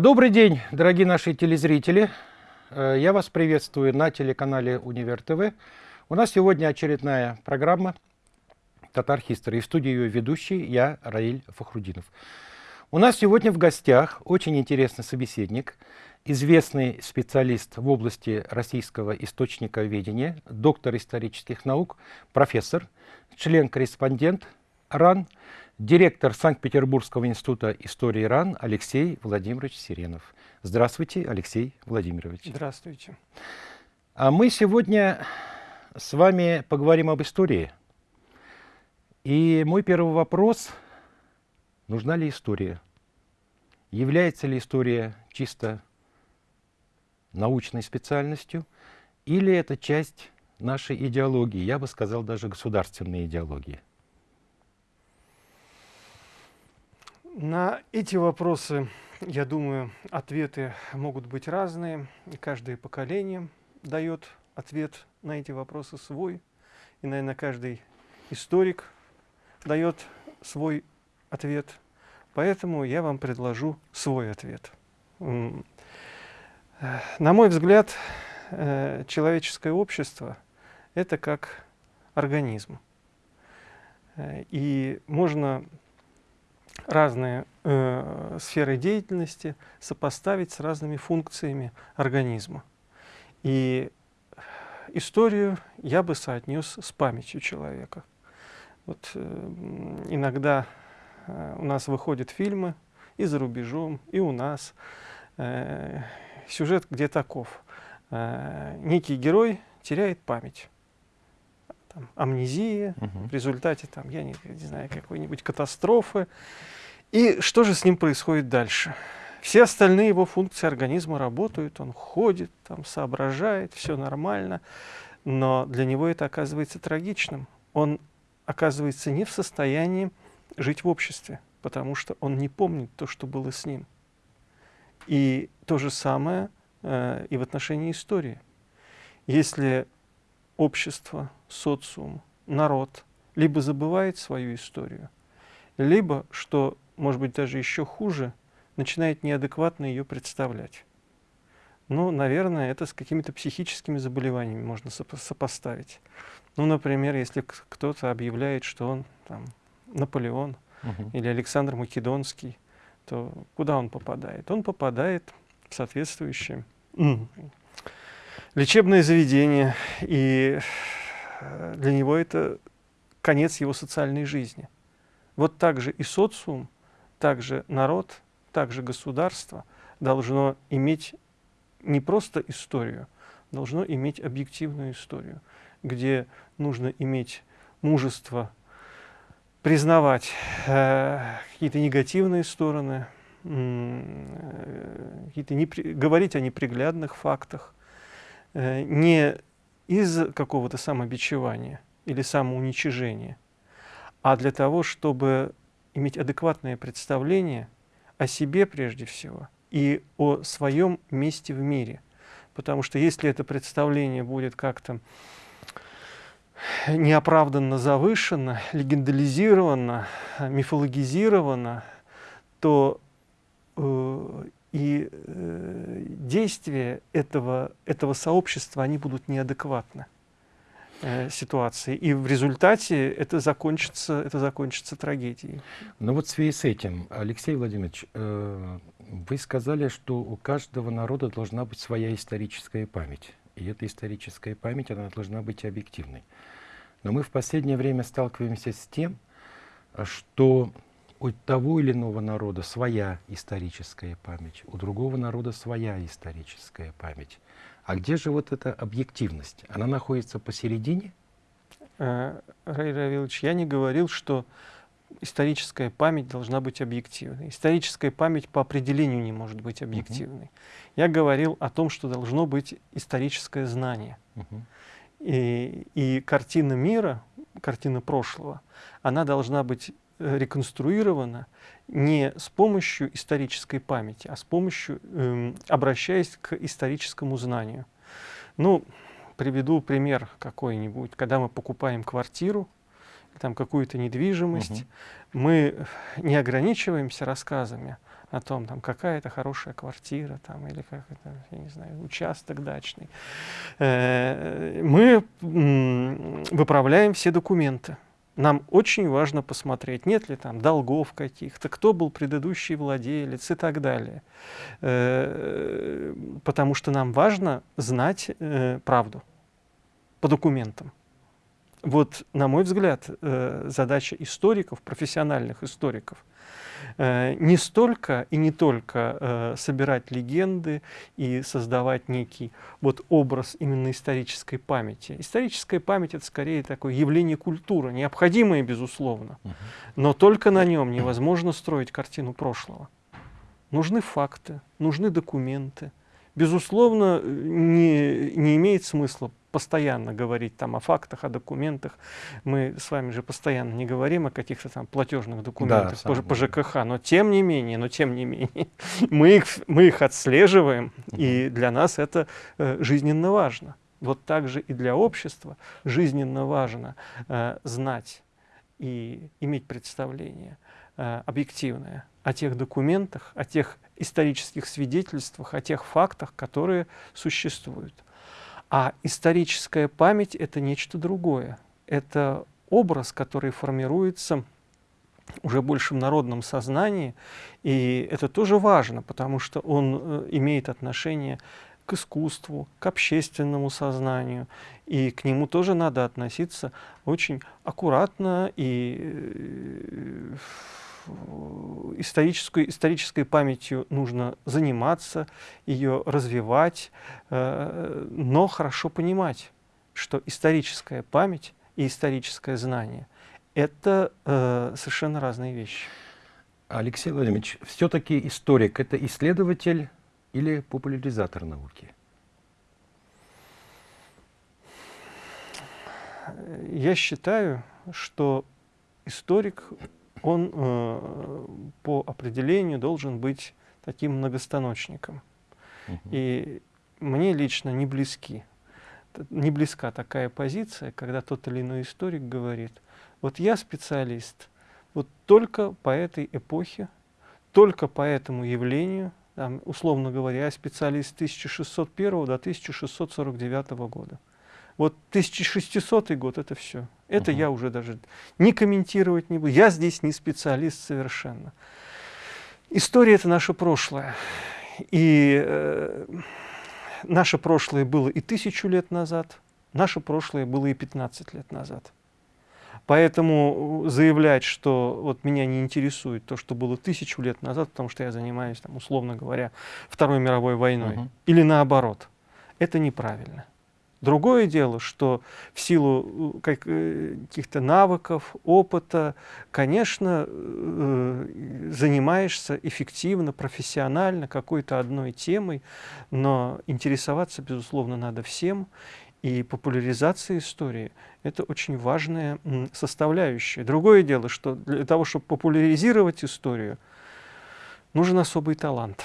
Добрый день, дорогие наши телезрители. Э, я вас приветствую на телеканале Универ ТВ. У нас сегодня очередная программа «Татар Хистори». В студии ее ведущий я, Раиль Фахрудинов. У нас сегодня в гостях очень интересный собеседник, известный специалист в области российского источника ведения, доктор исторических наук, профессор, член-корреспондент РАН, директор Санкт-Петербургского института истории РАН Алексей Владимирович Сиренов. Здравствуйте, Алексей Владимирович. Здравствуйте. А мы сегодня с вами поговорим об истории. И мой первый вопрос, нужна ли история? Является ли история чисто научной специальностью, или это часть нашей идеологии, я бы сказал, даже государственной идеологии? На эти вопросы, я думаю, ответы могут быть разные. Каждое поколение дает ответ на эти вопросы свой. И, наверное, каждый историк дает свой ответ. Поэтому я вам предложу свой ответ. На мой взгляд, э, человеческое общество – это как организм. Э, и можно разные э, сферы деятельности сопоставить с разными функциями организма. И историю я бы соотнес с памятью человека. Вот, э, иногда э, у нас выходят фильмы и за рубежом, и у нас. Э, сюжет где таков. Э, некий герой теряет память там, амнезия, угу. в результате, там, я не, не знаю, какой-нибудь катастрофы. И что же с ним происходит дальше? Все остальные его функции организма работают, он ходит, там, соображает, все нормально, но для него это оказывается трагичным. Он оказывается не в состоянии жить в обществе, потому что он не помнит то, что было с ним. И то же самое э, и в отношении истории. Если общество, социум, народ либо забывает свою историю, либо, что может быть даже еще хуже, начинает неадекватно ее представлять. Ну, наверное, это с какими-то психическими заболеваниями можно сопо сопоставить. Ну, например, если кто-то объявляет, что он там, Наполеон угу. или Александр Македонский, то куда он попадает? Он попадает в соответствующее лечебное заведение, и э, для него это конец его социальной жизни. Вот так же и социум, так же народ, так же государство должно иметь не просто историю, должно иметь объективную историю, где нужно иметь мужество признавать э, какие-то негативные стороны, э, какие-то говорить о неприглядных фактах, не из какого-то самобичевания или самоуничижения, а для того, чтобы иметь адекватное представление о себе прежде всего и о своем месте в мире. Потому что если это представление будет как-то неоправданно завышено, легендализировано, мифологизировано, то э, и э, действия этого, этого сообщества, они будут неадекватны э, ситуации. И в результате это закончится, это закончится трагедией. Ну вот в связи с этим, Алексей Владимирович, э, вы сказали, что у каждого народа должна быть своя историческая память. И эта историческая память, она должна быть объективной. Но мы в последнее время сталкиваемся с тем, что у того или иного народа своя историческая память, у другого народа своя историческая память. А где же вот эта объективность? Она находится посередине? Э, Рай Равилович, я не говорил, что историческая память должна быть объективной. Историческая память по определению не может быть объективной. Uh -huh. Я говорил о том, что должно быть историческое знание. Uh -huh. и, и картина мира, картина прошлого, она должна быть реконструирована не с помощью исторической памяти, а с помощью, э, обращаясь к историческому знанию. Ну, приведу пример какой-нибудь. Когда мы покупаем квартиру, там какую-то недвижимость, угу. мы не ограничиваемся рассказами о том, там, какая это хорошая квартира, там, или как это, я не знаю, участок дачный. Э, мы выправляем все документы. Нам очень важно посмотреть, нет ли там долгов каких-то, кто был предыдущий владелец и так далее. Э, потому что нам важно знать э, правду по документам. Вот, на мой взгляд, задача историков, профессиональных историков, Э, не столько и не только э, собирать легенды и создавать некий вот образ именно исторической памяти. Историческая память — это скорее такое явление культуры, необходимое, безусловно, но только на нем невозможно строить картину прошлого. Нужны факты, нужны документы. Безусловно, не, не имеет смысла постоянно говорить там о фактах, о документах. Мы с вами же постоянно не говорим о каких-то там платежных документах да, по, по ЖКХ, но тем не менее, но тем не менее, мы их, мы их отслеживаем, и для нас это э, жизненно важно. Вот так же и для общества жизненно важно э, знать и иметь представление э, объективное о тех документах, о тех исторических свидетельствах, о тех фактах, которые существуют. А историческая память — это нечто другое. Это образ, который формируется уже больше в народном сознании, и это тоже важно, потому что он э, имеет отношение к искусству, к общественному сознанию, и к нему тоже надо относиться очень аккуратно и э, исторической, исторической памятью нужно заниматься, ее развивать, э, но хорошо понимать, что историческая память и историческое знание — это э, совершенно разные вещи. Алексей Владимирович, все-таки историк — это исследователь или популяризатор науки? Я считаю, что историк он э, по определению должен быть таким многостаночником. Угу. И мне лично не близки, не близка такая позиция, когда тот или иной историк говорит, вот я специалист, вот только по этой эпохе, только по этому явлению, там, условно говоря, я специалист с 1601 до 1649 года. Вот 1600 год — это все. Это -huh. я уже даже не комментировать не буду. Я здесь не специалист совершенно. История — это наше прошлое. И э, наше прошлое было и тысячу лет назад, наше прошлое было и 15 лет назад. Поэтому заявлять, что вот меня не интересует то, что было тысячу лет назад, потому что я занимаюсь, там, условно говоря, Второй мировой войной, -huh. или наоборот, это неправильно. Другое дело, что в силу э, э, каких-то навыков, опыта, конечно, э, занимаешься эффективно, профессионально какой-то одной темой, но интересоваться, безусловно, надо всем. И популяризация истории — это очень важная составляющая. Другое дело, что для того, чтобы популяризировать историю, нужен особый талант.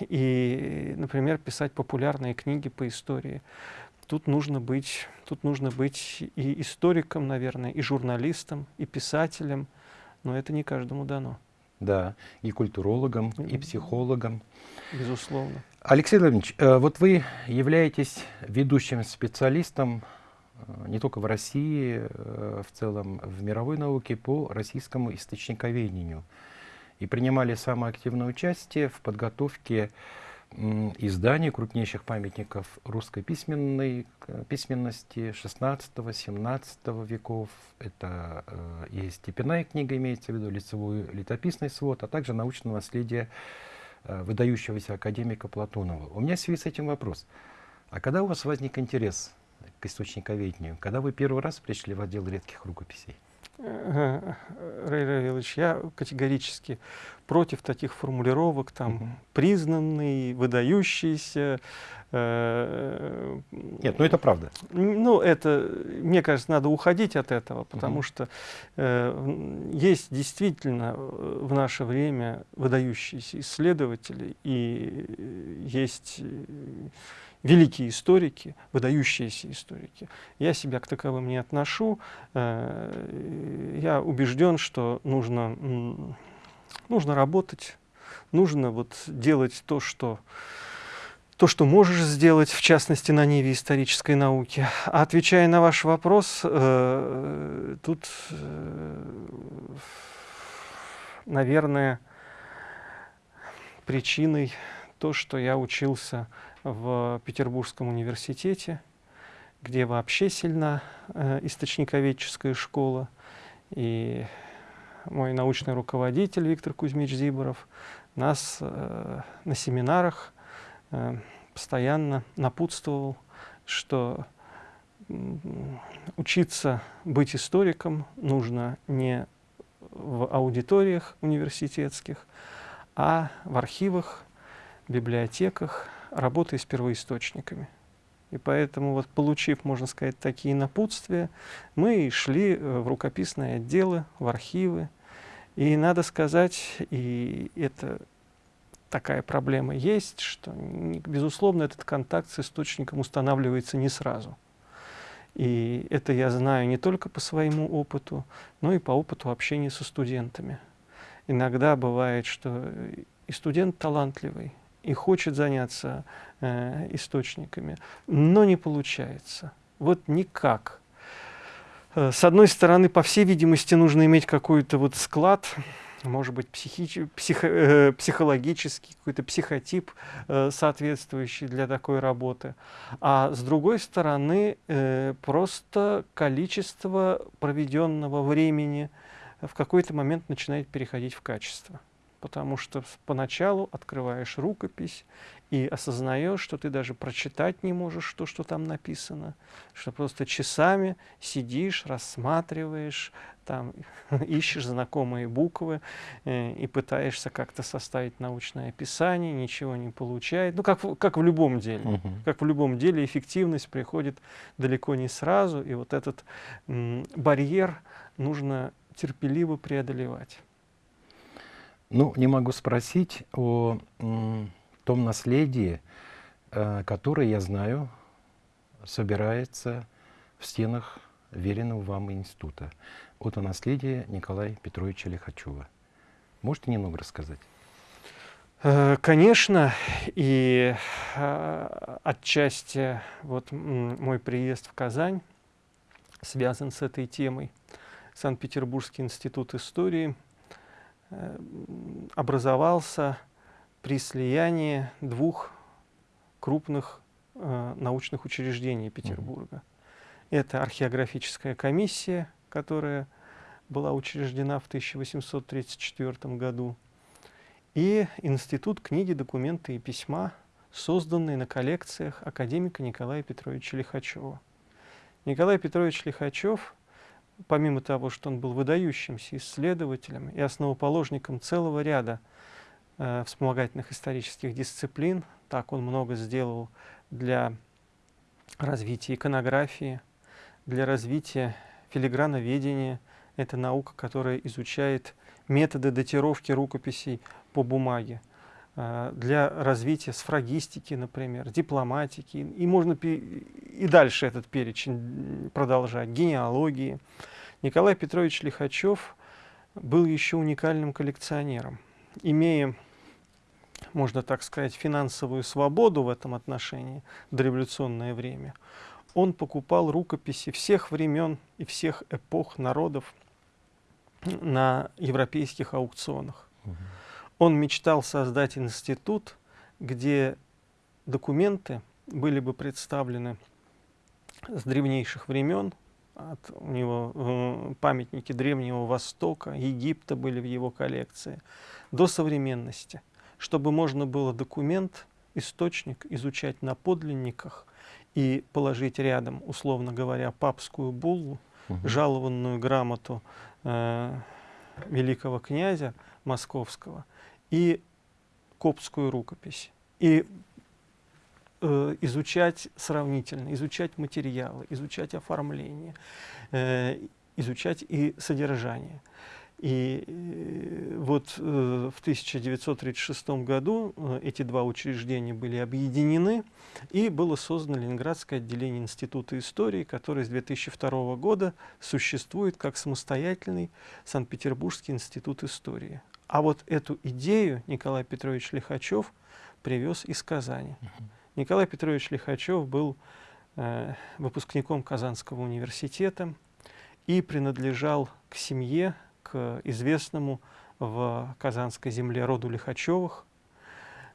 И, например, писать популярные книги по истории — тут нужно быть, тут нужно быть и историком, наверное, и журналистом, и писателем, но это не каждому дано. Да, и культурологом, и психологом. Безусловно. Алексей Владимирович, э, вот вы являетесь ведущим специалистом э, не только в России, э, в целом в мировой науке по российскому источниковедению. И принимали самое активное участие в подготовке изданий крупнейших памятников русской письменной, письменности 16-17 веков. Это э, и степенная книга, имеется в виду лицевой летописный свод, а также научное наследие э, выдающегося академика Платонова. У меня в связи с этим вопрос. А когда у вас возник интерес к источниковедению? Когда вы первый раз пришли в отдел редких рукописей? Рэй Равилович, я категорически против таких формулировок, там, угу. признанный, выдающийся. Э, Нет, ну это правда. Ну, это, мне кажется, надо уходить от этого, потому угу. что э, есть действительно э, в наше время выдающиеся исследователи, и есть великие историки, выдающиеся историки. Я себя к таковым не отношу. Э, я убежден, что нужно, нужно работать, нужно вот делать то, что то, что можешь сделать, в частности, на ниве исторической науки. А отвечая на ваш вопрос, э, тут, э, наверное, причиной то, что я учился в Петербургском университете, где вообще сильна э, источниковедческая школа. И мой научный руководитель Виктор Кузьмич Зиборов нас э, на семинарах э, постоянно напутствовал, что учиться быть историком нужно не в аудиториях университетских, а в архивах, библиотеках, работая с первоисточниками. И поэтому, вот, получив, можно сказать, такие напутствия, мы шли э, в рукописные отделы, в архивы. И надо сказать, и это такая проблема есть, что, безусловно, этот контакт с источником устанавливается не сразу. И это я знаю не только по своему опыту, но и по опыту общения со студентами. Иногда бывает, что и студент талантливый, и хочет заняться э, источниками, но не получается. Вот никак. Э, с одной стороны, по всей видимости, нужно иметь какой-то вот склад, может быть, психи психо э, психологический, какой-то психотип, э, соответствующий для такой работы. А с другой стороны, э, просто количество проведенного времени в какой-то момент начинает переходить в качество потому что поначалу открываешь рукопись и осознаешь, что ты даже прочитать не можешь то, что там написано, что просто часами сидишь, рассматриваешь, там, ищешь знакомые буквы э, и пытаешься как-то составить научное описание, ничего не получает. Ну, как, как в любом деле. -huh. Как в любом деле, эффективность приходит далеко не сразу, и вот этот барьер нужно терпеливо преодолевать. Ну, не могу спросить о том наследии, э, которое, я знаю, собирается в стенах веренного вам института. Вот о наследии Николая Петровича Лихачева. Можете немного рассказать? Э, конечно, и э, отчасти вот мой приезд в Казань связан с этой темой. Санкт-Петербургский институт истории – образовался при слиянии двух крупных э, научных учреждений Петербурга. Это археографическая комиссия, которая была учреждена в 1834 году, и Институт книги, документы и письма, созданный на коллекциях академика Николая Петровича Лихачева. Николай Петрович Лихачев помимо того, что он был выдающимся исследователем и основоположником целого ряда э, вспомогательных исторических дисциплин, так он много сделал для развития иконографии, для развития филиграноведения. Это наука, которая изучает методы датировки рукописей по бумаге для развития сфрагистики, например, дипломатики, и можно и дальше этот перечень продолжать, генеалогии. Николай Петрович Лихачев был еще уникальным коллекционером. Имея, можно так сказать, финансовую свободу в этом отношении дореволюционное время, он покупал рукописи всех времен и всех эпох народов на европейских аукционах. Угу. Он мечтал создать институт, где документы были бы представлены с древнейших времен, от, у него э, памятники Древнего Востока, Египта были в его коллекции, до современности, чтобы можно было документ, источник изучать на подлинниках и положить рядом, условно говоря, папскую буллу, угу. жалованную грамоту э, великого князя московского и коптскую рукопись. И э, изучать сравнительно, изучать материалы, изучать оформление, э, изучать и содержание. И э, вот э, в 1936 году э, эти два учреждения были объединены, и было создано Ленинградское отделение Института истории, которое с 2002 года существует как самостоятельный Санкт-Петербургский институт истории. А вот эту идею Николай Петрович Лихачев привез из Казани. Николай Петрович Лихачев был э, выпускником Казанского университета и принадлежал к семье, к известному в Казанской земле роду Лихачевых.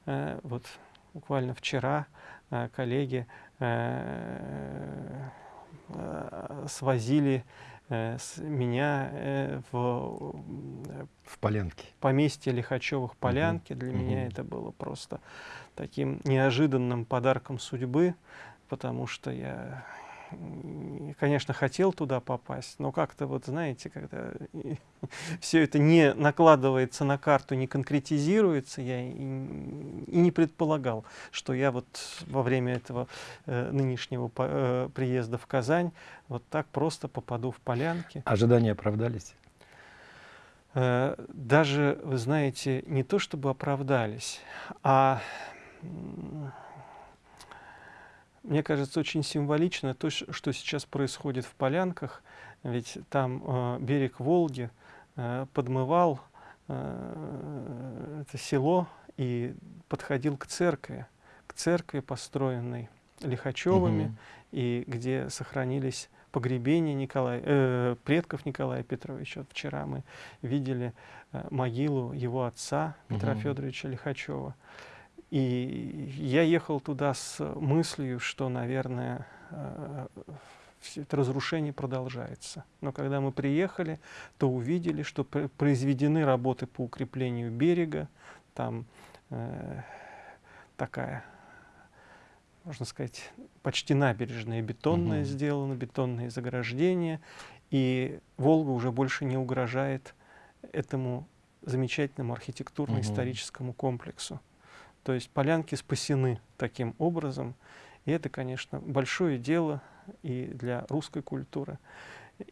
Э, вот буквально вчера э, коллеги э, э, свозили с меня э, в, в Полянке. поместье Лихачевых Полянки. Угу. Для угу. меня это было просто таким неожиданным подарком судьбы, потому что я конечно, хотел туда попасть, но как-то вот, знаете, когда все это не накладывается на карту, не конкретизируется, я и, и не предполагал, что я вот во время этого э, нынешнего по, э, приезда в Казань вот так просто попаду в полянки. Ожидания оправдались? Э, даже, вы знаете, не то чтобы оправдались, а мне кажется, очень символично то, что сейчас происходит в Полянках, ведь там э, берег Волги э, подмывал э, это село и подходил к церкви, к церкви, построенной Лихачевыми, угу. и где сохранились погребения Николая, э, предков Николая Петровича. Вот вчера мы видели э, могилу его отца Петра угу. Федоровича Лихачева. И я ехал туда с мыслью, что, наверное, э, это разрушение продолжается. Но когда мы приехали, то увидели, что произведены работы по укреплению берега. Там э, такая, можно сказать, почти набережная бетонная угу. сделана, бетонные заграждения. И Волга уже больше не угрожает этому замечательному архитектурно-историческому угу. комплексу. То есть полянки спасены таким образом. И это, конечно, большое дело и для русской культуры,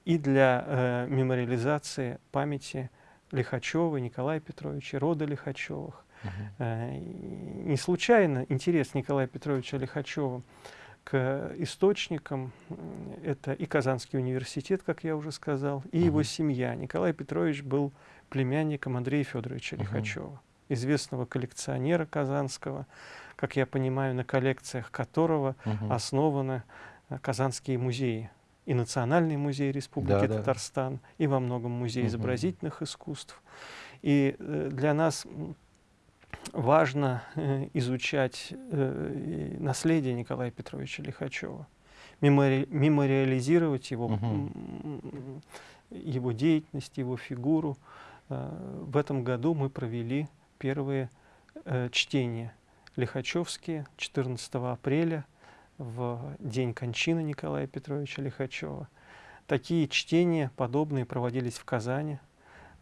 и для э, мемориализации памяти Лихачева, Николая Петровича, рода Лихачевых. -huh. э, не случайно интерес Николая Петровича Лихачева к источникам это и Казанский университет, как я уже сказал, и -huh. его семья. Николай Петрович был племянником Андрея Федоровича -huh. Лихачева известного коллекционера казанского, как я понимаю, на коллекциях которого угу. основаны э, казанские музеи. И Национальный музей Республики да, Татарстан, да. и во многом музей угу. изобразительных искусств. И э, для нас важно э, изучать наследие Николая Петровича Лихачева, мемори мемориализировать его, угу. его деятельность, его фигуру. В этом году мы провели первые э, чтения Лихачевские 14 апреля в день кончины Николая Петровича Лихачева. Такие чтения подобные проводились в Казани,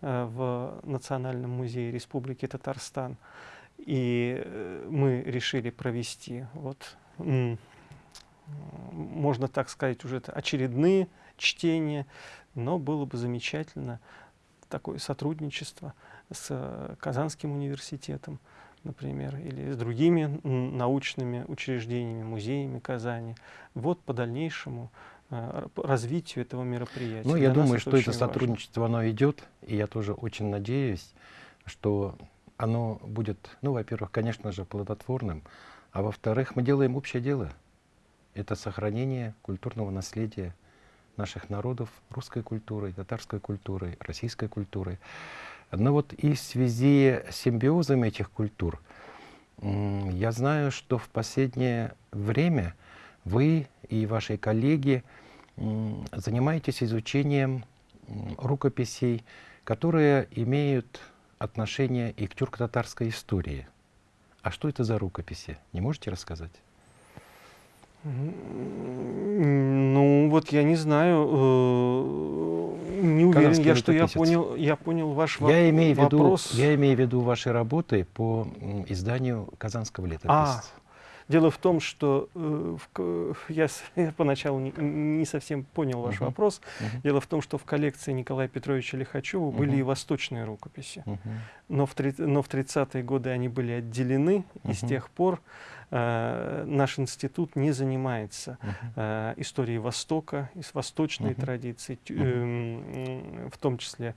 э, в Национальном музее Республики Татарстан. И э, мы решили провести, вот, можно так сказать, уже очередные чтения, но было бы замечательно такое сотрудничество с э, Казанским университетом, например, или с другими научными учреждениями, музеями Казани. Вот по дальнейшему э, развитию этого мероприятия. Ну, я Для думаю, что это сотрудничество, важно. оно идет, и я тоже очень надеюсь, что оно будет, ну, во-первых, конечно же, плодотворным, а во-вторых, мы делаем общее дело. Это сохранение культурного наследия наших народов, русской культурой, татарской культурой, российской культурой. Но вот и в связи с симбиозом этих культур, я знаю, что в последнее время вы и ваши коллеги занимаетесь изучением рукописей, которые имеют отношение и к тюрко-татарской истории. А что это за рукописи? Не можете рассказать? Ну, вот я не знаю, э, не уверен я, что я понял, я понял ваш я имею вопрос. Виду, я имею в виду ваши работы по изданию Казанского летописца. А, Дело в том, что э, в, я, я поначалу не, не совсем понял ваш uh -huh. вопрос. Uh -huh. Дело в том, что в коллекции Николая Петровича Лихачева uh -huh. были и восточные рукописи. Uh -huh. Но в, но в 30-е годы они были отделены, uh -huh. и с тех пор э, наш институт не занимается uh -huh. э, историей Востока, из восточной uh -huh. традиции, uh -huh. э, в том числе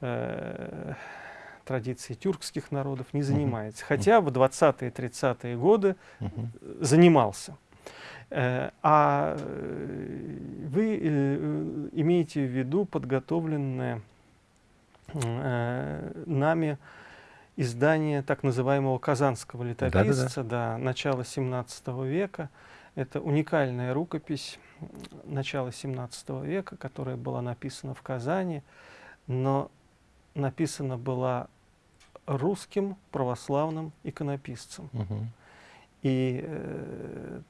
э, традиции тюркских народов не занимается. Хотя в 20-е, 30-е годы занимался. Э, а э, вы э, имеете в виду подготовленное нами издание так называемого казанского летописца, да, да, да. да начала 17 века. Это уникальная рукопись начала 17 века, которая была написана в Казани, но написана была русским православным иконописцем. Угу. И э,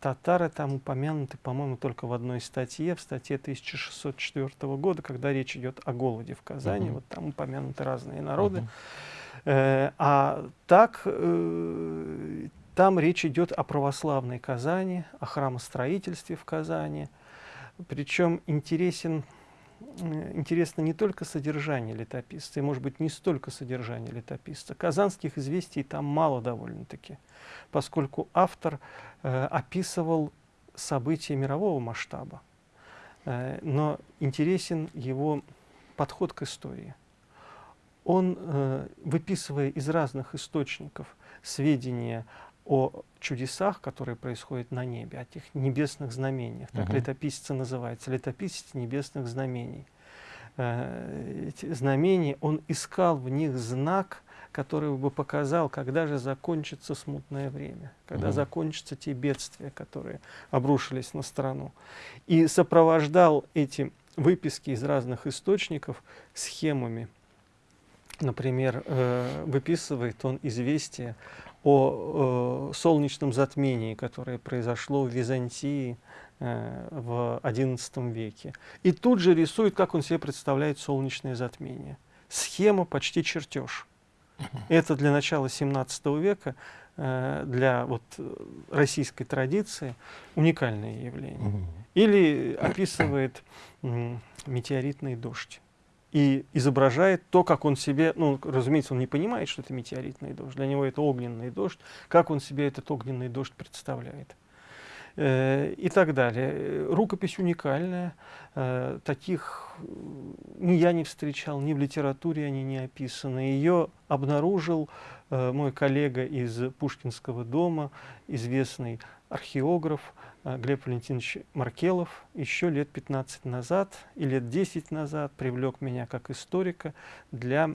татары там упомянуты, по-моему, только в одной статье, в статье 1604 года, когда речь идет о голоде в Казани. Uh Вот там упомянуты разные народы. Э, а так, э, там речь идет о православной Казани, о храмостроительстве в Казани. Причем интересен интересно не только содержание летописца, и, может быть, не столько содержание летописца. Казанских известий там мало довольно-таки, поскольку автор э, описывал события мирового масштаба. Э, но интересен его подход к истории. Он, э, выписывая из разных источников сведения о чудесах, которые происходят на небе, о тех небесных знамениях. Так -huh. летописец называется, летописец небесных знамений. Э, эти знамения, он искал в них знак, который бы показал, когда же закончится смутное время, когда -huh. закончатся те бедствия, которые обрушились на страну. И сопровождал эти выписки из разных источников схемами. Например, э, выписывает он известие о э, солнечном затмении, которое произошло в Византии э, в XI веке. И тут же рисует, как он себе представляет солнечное затмение. Схема почти чертеж. Это для начала 17 века, для вот, российской традиции уникальное явление. Или описывает метеоритный дождь и изображает то, как он себе, ну, разумеется, он не понимает, что это метеоритный дождь, для него это огненный дождь, как он себе этот огненный дождь представляет. Э, и так далее. Рукопись уникальная, э, таких ни я не встречал, ни в литературе они не описаны. Ее обнаружил э, мой коллега из Пушкинского дома, известный археограф, а, Глеб Валентинович Маркелов еще лет 15 назад и лет 10 назад привлек меня как историка для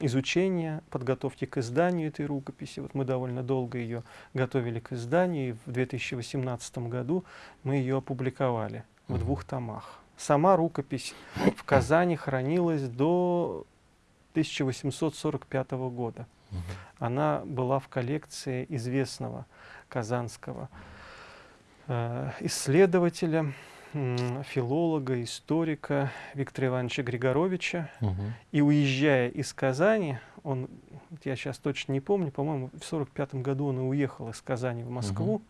изучения, подготовки к изданию этой рукописи. Вот мы довольно долго ее готовили к изданию, и в 2018 году мы ее опубликовали в двух томах. Сама рукопись в Казани хранилась до 1845 года. Она была в коллекции известного казанского Э, исследователя, филолога, историка Виктора Ивановича Григоровича. Угу. И уезжая из Казани, он, я сейчас точно не помню, по-моему, в 1945 году он и уехал из Казани в Москву, угу.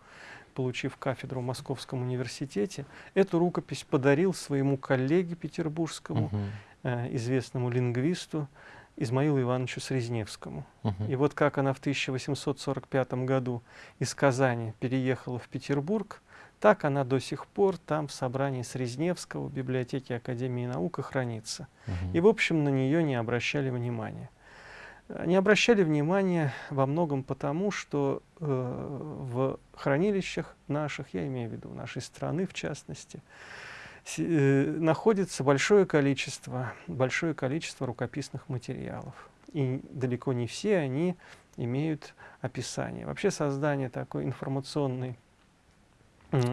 получив кафедру в Московском университете. Эту рукопись подарил своему коллеге петербургскому, угу. э, известному лингвисту Измаилу Ивановичу Срезневскому. Угу. И вот как она в 1845 году из Казани переехала в Петербург, так она до сих пор там в собрании Срезневского в библиотеке Академии наук хранится. Угу. И, в общем, на нее не обращали внимания. Не обращали внимания во многом потому, что э, в хранилищах наших, я имею в виду нашей страны в частности, э, находится большое количество, большое количество рукописных материалов. И далеко не все они имеют описание. Вообще создание такой информационной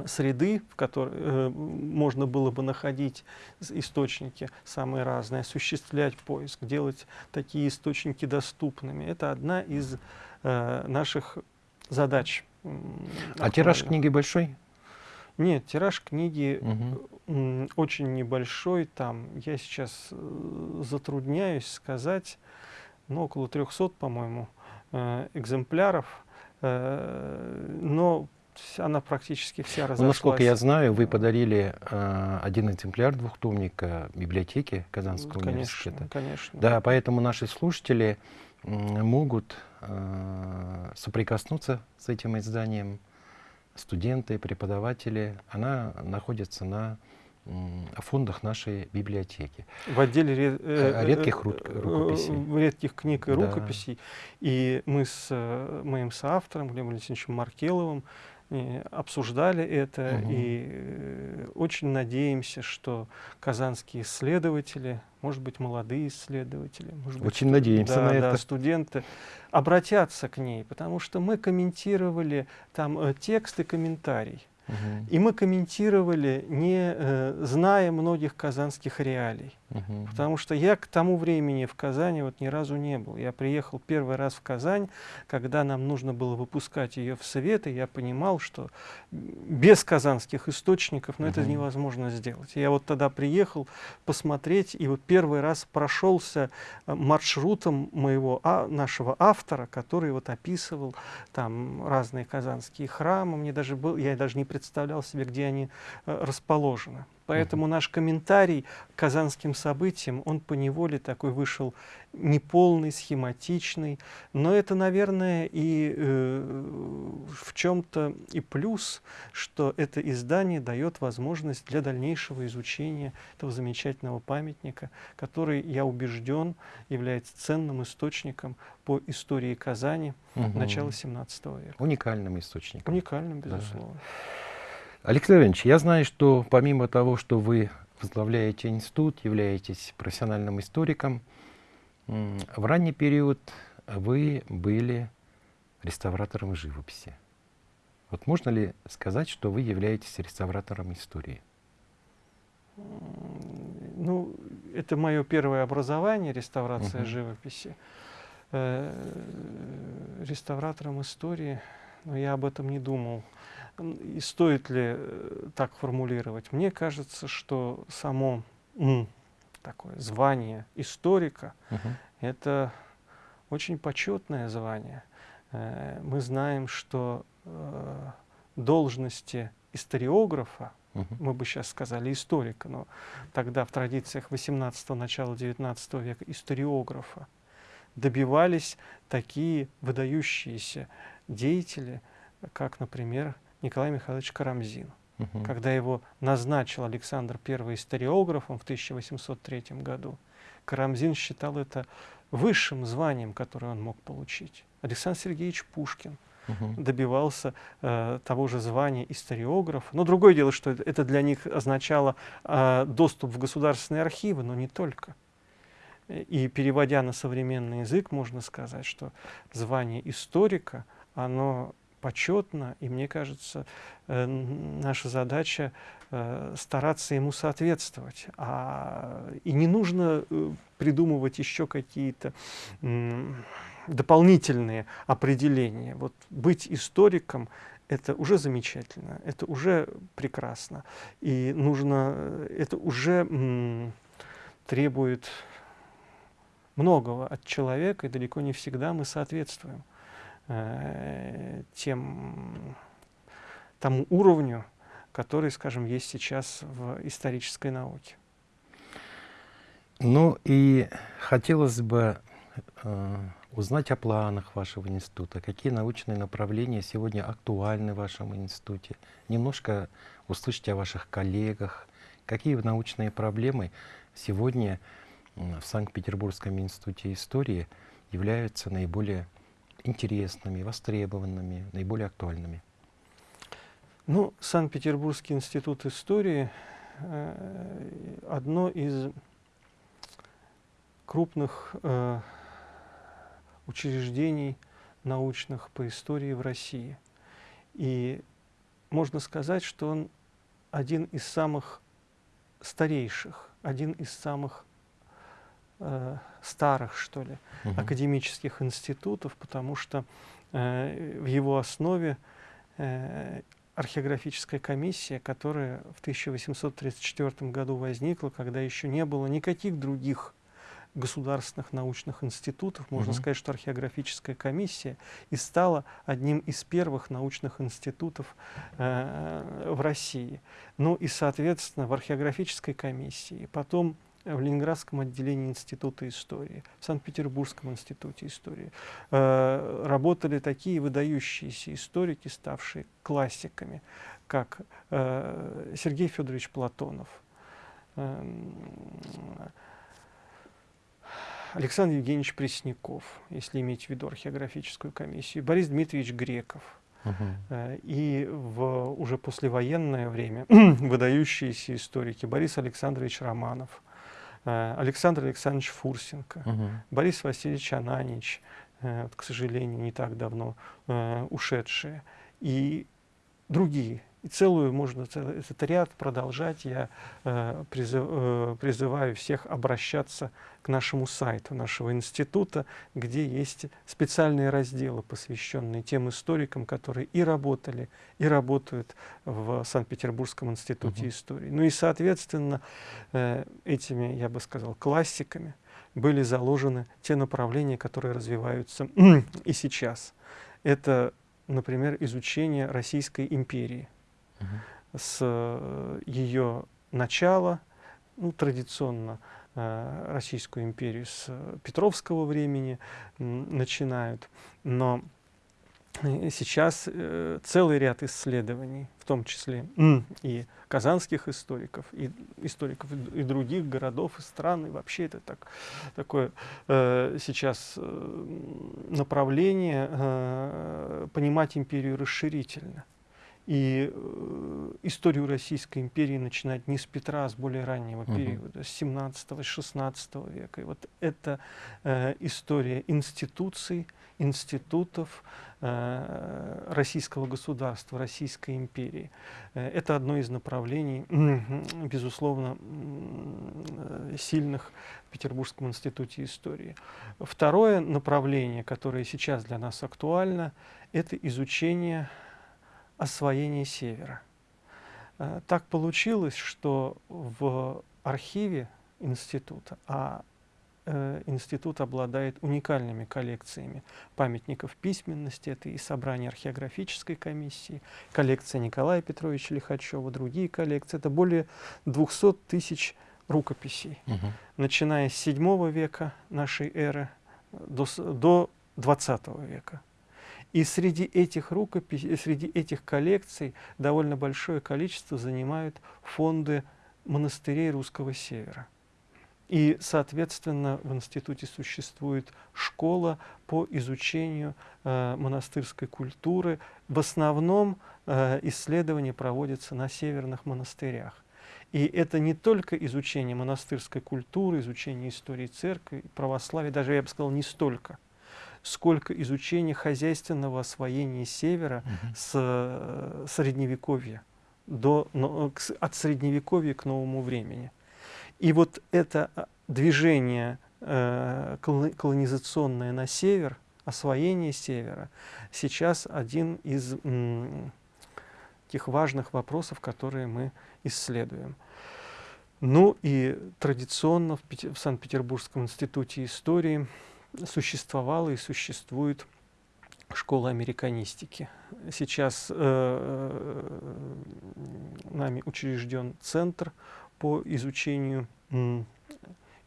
среды, в которой э, можно было бы находить источники самые разные, осуществлять поиск, делать такие источники доступными. Это одна из э, наших задач. А тираж книги большой? Нет, тираж книги угу. очень небольшой. Там я сейчас э, затрудняюсь сказать, ну, около 300, по-моему, э, экземпляров. Э, но она практически вся разошлась. Ну, насколько я знаю, вы подарили э, один экземпляр двухтомника библиотеке Казанского конечно, университета. Конечно. Да, поэтому наши слушатели э, могут э, соприкоснуться с этим изданием, студенты, преподаватели. Она находится на фондах нашей библиотеки. В отделе ре, э, редких ру, рукописей. редких книг и рукописей. Да. И мы с моим соавтором Глебом Алексеевичем Маркеловым обсуждали это угу. и э, очень надеемся, что казанские исследователи, может быть, молодые исследователи, может очень быть, надеемся да, на да, это. студенты обратятся к ней, потому что мы комментировали там э, текст и комментарий. И мы комментировали, не э, зная многих казанских реалий. Угу. Потому что я к тому времени в Казани вот ни разу не был. Я приехал первый раз в Казань, когда нам нужно было выпускать ее в Совет, и я понимал, что без казанских источников ну, угу. это невозможно сделать. Я вот тогда приехал посмотреть, и вот первый раз прошелся э, маршрутом моего, а, нашего автора, который вот описывал там разные казанские храмы. Мне даже был, я даже не представлял себе, где они э, расположены. Поэтому наш комментарий к казанским событиям, он по неволе такой вышел неполный, схематичный. Но это, наверное, и э, в чем-то и плюс, что это издание дает возможность для дальнейшего изучения этого замечательного памятника, который, я убежден, является ценным источником по истории Казани угу. начала 17 века. Уникальным источником. Уникальным, безусловно. Да. Алексей Леонидович, я знаю, что помимо того, что вы возглавляете институт, являетесь профессиональным историком, в ранний период вы были реставратором живописи. Вот можно ли сказать, что вы являетесь реставратором истории? Ну, это мое первое образование, реставрация uh живописи. Э -э реставратором истории, но я об этом не думал. И стоит ли э, так формулировать? Мне кажется, что само такое звание историка -huh. это очень почетное звание. Э, мы знаем, что э, должности историографа, -huh. мы бы сейчас сказали историка, но тогда в традициях 18-го, начала 19 века историографа добивались такие выдающиеся деятели, как, например, Николай Михайлович Карамзин. Угу. Когда его назначил Александр I историографом в 1803 году, Карамзин считал это высшим званием, которое он мог получить. Александр Сергеевич Пушкин угу. добивался э, того же звания историографа. Но другое дело, что это для них означало э, доступ в государственные архивы, но не только. И переводя на современный язык, можно сказать, что звание историка, оно почетно, и мне кажется, э, наша задача э, стараться ему соответствовать. А, и не нужно э, придумывать еще какие-то дополнительные определения. Вот быть историком это уже замечательно, это уже прекрасно. И нужно, это уже требует многого от человека, и далеко не всегда мы соответствуем. Э, тем, тому уровню, который, скажем, есть сейчас в исторической науке. Ну и хотелось бы э, узнать о планах вашего института, какие научные направления сегодня актуальны в вашем институте, немножко услышать о ваших коллегах, какие научные проблемы сегодня в Санкт-Петербургском институте истории являются наиболее интересными, востребованными, наиболее актуальными? Ну, Санкт-Петербургский институт истории э, одно из крупных э, учреждений научных по истории в России. И можно сказать, что он один из самых старейших, один из самых э, старых, что ли, угу. академических институтов, потому что э, в его основе э, археографическая комиссия, которая в 1834 году возникла, когда еще не было никаких других государственных научных институтов. Можно угу. сказать, что археографическая комиссия и стала одним из первых научных институтов э, в России. Ну и, соответственно, в археографической комиссии, потом в Ленинградском отделении Института истории, в Санкт-Петербургском институте истории. Э, работали такие выдающиеся историки, ставшие классиками, как э, Сергей Федорович Платонов, эм, Александр Евгеньевич Пресняков, если иметь в виду археографическую комиссию, Борис Дмитриевич Греков. Uh И в уже послевоенное время выдающиеся историки Борис Александрович Романов, э, Александр Александрович Фурсенко, uh Борис Васильевич Ананич, э, к сожалению, не так давно ушедшие, и другие и целую можно этот ряд продолжать. Я э, призыв, э, призываю всех обращаться к нашему сайту нашего института, где есть специальные разделы, посвященные тем историкам, которые и работали, и работают в Санкт-Петербургском институте -huh. истории. Ну и, соответственно, э, этими, я бы сказал, классиками были заложены те направления, которые развиваются и сейчас. Это, например, изучение Российской империи с э, ее начала, ну, традиционно э, Российскую империю с Петровского времени начинают, но э, сейчас целый ряд исследований, в том числе и казанских историков, и историков и других городов и стран, и вообще это так, такое э, сейчас направление э, понимать империю расширительно. И э, историю Российской империи начинать не с Петра, а с более раннего -huh. периода, с 17-16 века. И вот это э, история институций, институтов э, российского государства, Российской империи. Э, это одно из направлений, безусловно, э, сильных в Петербургском институте истории. Второе направление, которое сейчас для нас актуально, это изучение освоение севера. Э, так получилось, что в архиве института, а э, институт обладает уникальными коллекциями памятников письменности, это и собрание археографической комиссии, коллекция Николая Петровича Лихачева, другие коллекции, это более 200 тысяч рукописей, угу. начиная с 7 века нашей эры до, до 20 века. И среди этих рукописей, среди этих коллекций довольно большое количество занимают фонды монастырей русского севера. И, соответственно, в институте существует школа по изучению э, монастырской культуры. В основном э, исследования проводятся на северных монастырях. И это не только изучение монастырской культуры, изучение истории церкви, православия, даже я бы сказал, не столько – сколько изучения хозяйственного освоения севера угу. с э, средневековья, до, но, к, от средневековья к новому времени. И вот это а, движение э, колонизационное на север, освоение севера, сейчас один из тех важных вопросов, которые мы исследуем. Ну и традиционно в, в Санкт-Петербургском институте истории существовала и существует школа американистики. Сейчас э, э, нами учрежден центр по изучению э,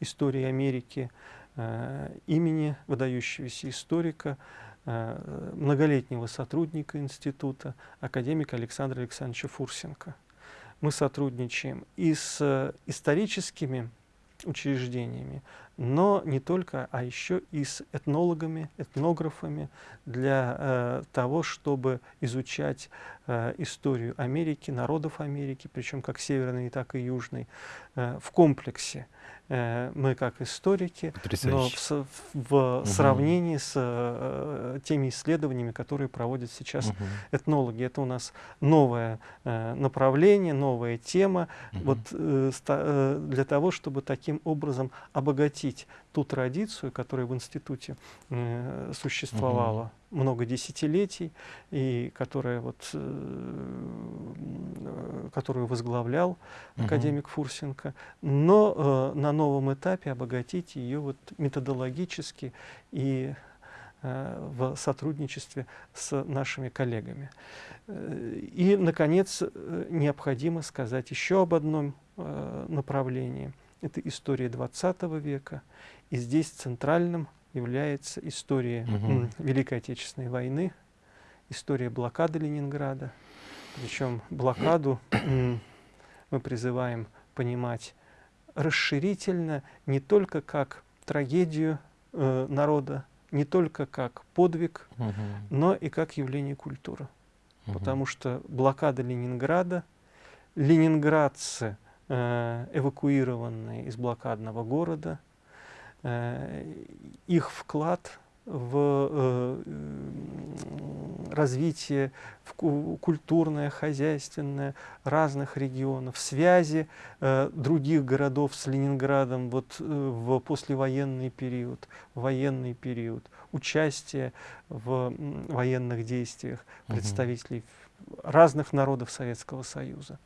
истории Америки э, имени выдающегося историка, э, многолетнего сотрудника института, академика Александра Александровича Фурсенко. Мы сотрудничаем и с историческими учреждениями, но не только, а еще и с этнологами, этнографами для э, того, чтобы изучать э, историю Америки, народов Америки, причем как северной, так и южной, э, в комплексе. Э, мы как историки, но в, в угу. сравнении с э, теми исследованиями, которые проводят сейчас угу. этнологи. Это у нас новое э, направление, новая тема, угу. вот, э, э, для того, чтобы таким образом обогатить ту традицию, которая в институте э, существовала. Угу много десятилетий, и которая вот, э, которую возглавлял академик Фурсенко, но э, на новом этапе обогатить ее вот методологически и э, в сотрудничестве с нашими коллегами. Э, и, наконец, необходимо сказать еще об одном направлении. Это история XX века, и здесь центральным является история угу. Великой Отечественной войны, история блокады Ленинграда. Причем блокаду мы призываем понимать расширительно не только как трагедию э, народа, не только как подвиг, угу. но и как явление культуры. Угу. Потому что блокада Ленинграда, ленинградцы, э, эвакуированные из блокадного города, э, их вклад в э, развитие в культурное, хозяйственное разных регионов, связи э, других городов с Ленинградом вот, э, в послевоенный период, военный период, участие в военных действиях представителей угу. разных народов Советского Союза.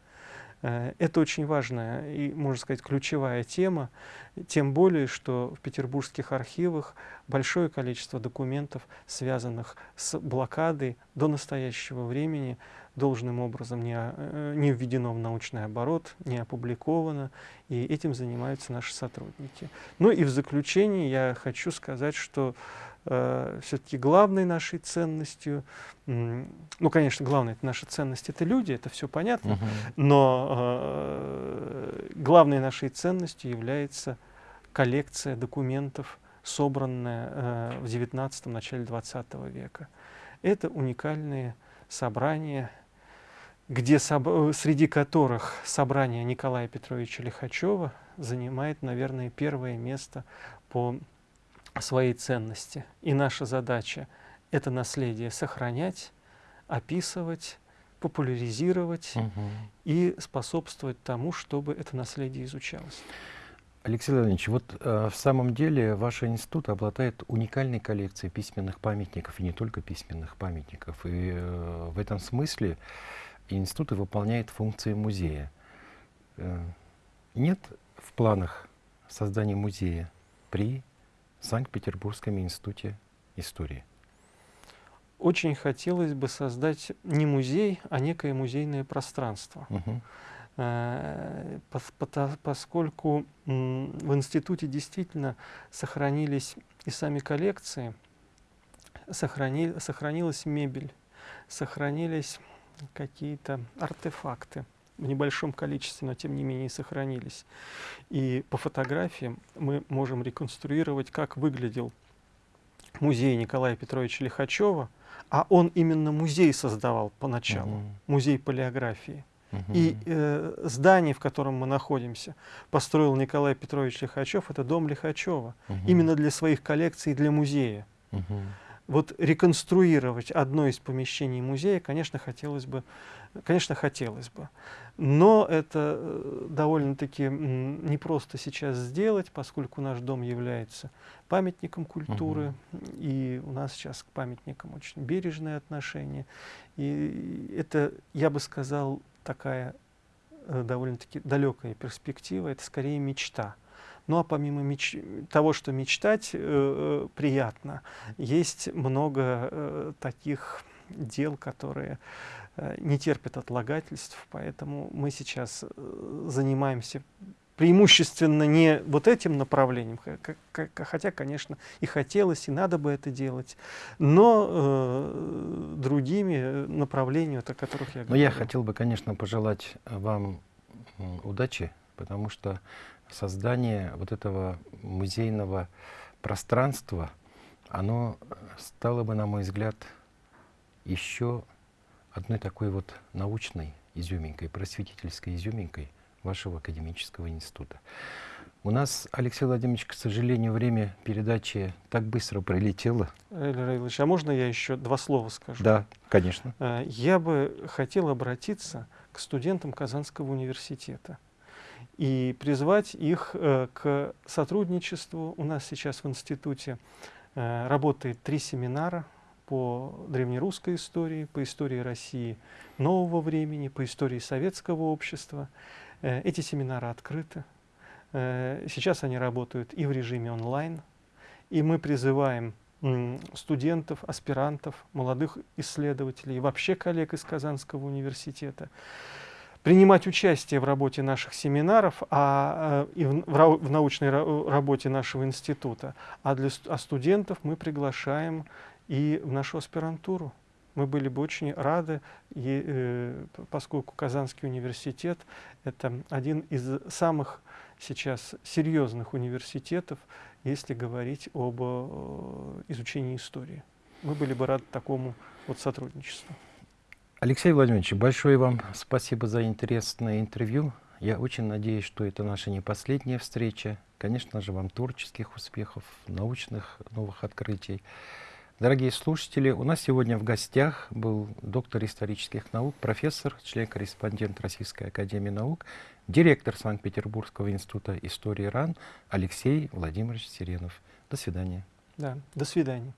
Э, это очень важная и, можно сказать, ключевая тема, тем более, что в петербургских архивах большое количество документов, связанных с блокадой до настоящего времени, должным образом не, э, не введено в научный оборот, не опубликовано, и этим занимаются наши сотрудники. Ну и в заключение я хочу сказать, что э, все-таки главной нашей ценностью, ну, конечно, главная это наша ценность — это люди, это все понятно, -huh. но э, главной нашей ценностью является коллекция документов, собранная э, в XIX начале XX века. Это уникальные собрания, где соб среди которых собрание Николая Петровича Лихачева занимает, наверное, первое место по своей ценности. И наша задача — это наследие сохранять, описывать, популяризировать угу. и способствовать тому, чтобы это наследие изучалось. Алексей Леонидович, вот э, в самом деле ваш институт обладает уникальной коллекцией письменных памятников, и не только письменных памятников. И э, в этом смысле институт выполняет функции музея. Э, нет в планах создания музея при Санкт-Петербургском институте истории? Очень хотелось бы создать не музей, а некое музейное пространство. Угу. Поскольку в институте действительно сохранились и сами коллекции, сохрани, сохранилась мебель, сохранились какие-то артефакты в небольшом количестве, но тем не менее сохранились. И по фотографиям мы можем реконструировать, как выглядел музей Николая Петровича Лихачева, а он именно музей создавал поначалу, угу. музей палеографии. Угу. И э, здание, в котором мы находимся, построил Николай Петрович Лихачев, это дом Лихачева, угу. именно для своих коллекций, для музея. Угу. Вот реконструировать одно из помещений музея, конечно, хотелось бы, конечно, хотелось бы. Но это э, довольно-таки непросто сейчас сделать, поскольку наш дом является памятником культуры, угу. и у нас сейчас к памятникам очень бережное отношение. И это, я бы сказал, такая э, довольно-таки далекая перспектива, это скорее мечта. Ну а помимо меч... того, что мечтать э, э приятно, есть много э, таких дел, которые э, не терпят отлагательств, поэтому мы сейчас э, занимаемся преимущественно не вот этим направлением, хотя, конечно, и хотелось, и надо бы это делать, но э, другими направлениями, о которых я говорю. Но я хотел бы, конечно, пожелать вам удачи, потому что создание вот этого музейного пространства, оно стало бы, на мой взгляд, еще одной такой вот научной изюминкой, просветительской изюминкой, вашего академического института. У нас, Алексей Владимирович, к сожалению, время передачи так быстро пролетело. Эльвир Ильич, а можно я еще два слова скажу? Да, конечно. Э, я бы хотел обратиться к студентам Казанского университета и призвать их э, к сотрудничеству. У нас сейчас в институте э, работает три семинара по древнерусской истории, по истории России нового времени, по истории советского общества. Э, эти семинары открыты. Сейчас они работают и в режиме онлайн. И мы призываем студентов, аспирантов, молодых исследователей вообще коллег из Казанского университета принимать участие в работе наших семинаров а, э, и в, в научной работе нашего института. А для а студентов мы приглашаем и в нашу аспирантуру мы были бы очень рады, и, э, поскольку Казанский университет — это один из самых сейчас серьезных университетов, если говорить об э, изучении истории. Мы были бы рады такому вот сотрудничеству. Алексей Владимирович, большое вам спасибо за интересное интервью. Я очень надеюсь, что это наша не последняя встреча. Конечно же, вам творческих успехов, научных новых открытий. Дорогие слушатели, у нас сегодня в гостях был доктор исторических наук, профессор, член-корреспондент Российской Академии Наук, директор Санкт-Петербургского института истории РАН Алексей Владимирович Сиренов. До свидания. Да, до свидания.